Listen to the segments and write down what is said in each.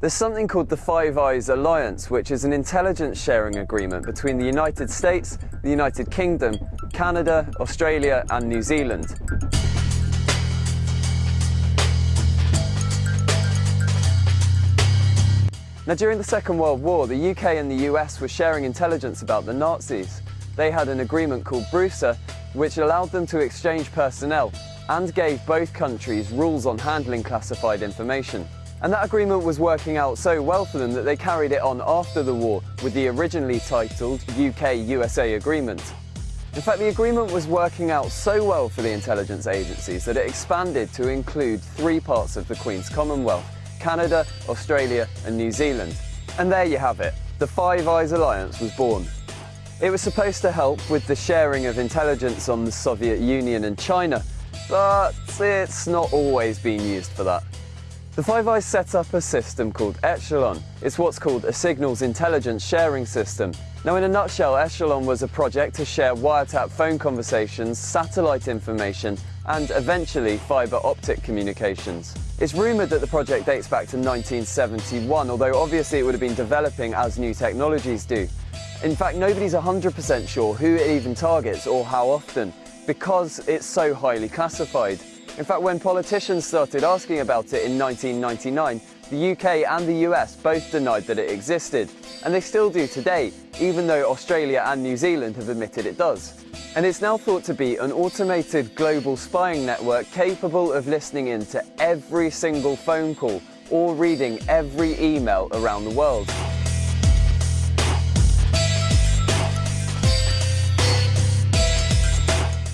There's something called the Five Eyes Alliance, which is an intelligence sharing agreement between the United States, the United Kingdom, Canada, Australia, and New Zealand. Now, during the Second World War, the UK and the US were sharing intelligence about the Nazis. They had an agreement called BRUSA, which allowed them to exchange personnel and gave both countries rules on handling classified information. And that agreement was working out so well for them that they carried it on after the war with the originally titled UK-USA Agreement. In fact, the agreement was working out so well for the intelligence agencies that it expanded to include three parts of the Queen's Commonwealth, Canada, Australia and New Zealand. And there you have it, the Five Eyes Alliance was born. It was supposed to help with the sharing of intelligence on the Soviet Union and China, but it's not always been used for that. The Five Eyes set up a system called Echelon. It's what's called a signals intelligence sharing system. Now in a nutshell, Echelon was a project to share wiretap phone conversations, satellite information and eventually fibre optic communications. It's rumoured that the project dates back to 1971, although obviously it would have been developing as new technologies do. In fact, nobody's 100% sure who it even targets or how often, because it's so highly classified. In fact, when politicians started asking about it in 1999, the UK and the US both denied that it existed, and they still do today, even though Australia and New Zealand have admitted it does. And it's now thought to be an automated global spying network capable of listening in to every single phone call or reading every email around the world.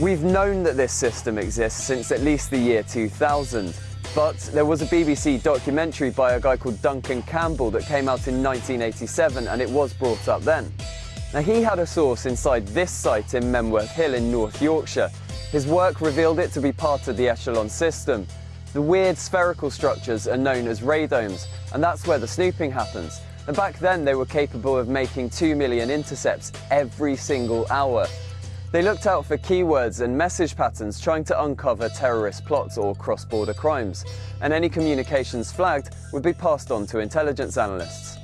We've known that this system exists since at least the year 2000, but there was a BBC documentary by a guy called Duncan Campbell that came out in 1987 and it was brought up then. Now he had a source inside this site in Menwith Hill in North Yorkshire. His work revealed it to be part of the Echelon system. The weird spherical structures are known as radomes, and that's where the snooping happens. And back then they were capable of making 2 million intercepts every single hour. They looked out for keywords and message patterns trying to uncover terrorist plots or cross-border crimes, and any communications flagged would be passed on to intelligence analysts.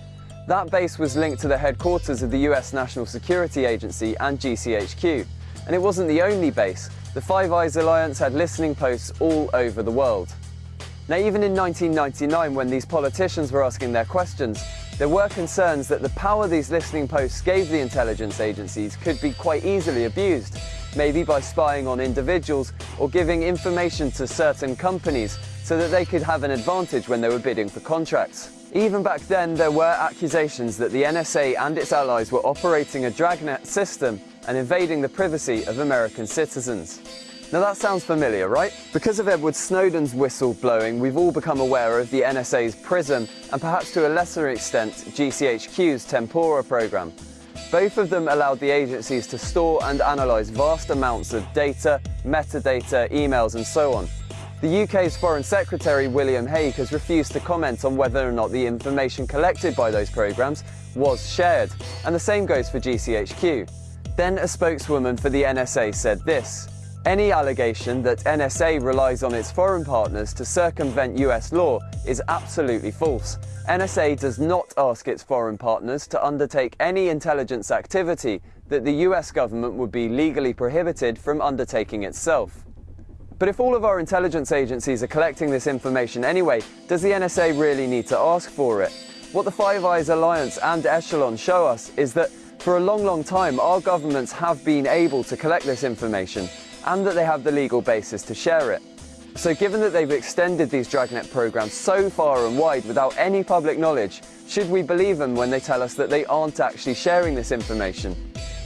That base was linked to the headquarters of the US National Security Agency and GCHQ, and it wasn't the only base. The Five Eyes Alliance had listening posts all over the world. Now even in 1999 when these politicians were asking their questions, there were concerns that the power these listening posts gave the intelligence agencies could be quite easily abused, maybe by spying on individuals or giving information to certain companies so that they could have an advantage when they were bidding for contracts. Even back then, there were accusations that the NSA and its allies were operating a dragnet system and invading the privacy of American citizens. Now that sounds familiar, right? Because of Edward Snowden's whistle blowing, we've all become aware of the NSA's PRISM and perhaps to a lesser extent GCHQ's Tempora program. Both of them allowed the agencies to store and analyse vast amounts of data, metadata, emails and so on. The UK's Foreign Secretary William Hague has refused to comment on whether or not the information collected by those programmes was shared, and the same goes for GCHQ. Then a spokeswoman for the NSA said this, any allegation that NSA relies on its foreign partners to circumvent US law is absolutely false. NSA does not ask its foreign partners to undertake any intelligence activity that the US government would be legally prohibited from undertaking itself. But if all of our intelligence agencies are collecting this information anyway, does the NSA really need to ask for it? What the Five Eyes Alliance and Echelon show us is that for a long, long time, our governments have been able to collect this information and that they have the legal basis to share it. So given that they've extended these Dragnet programs so far and wide without any public knowledge, should we believe them when they tell us that they aren't actually sharing this information?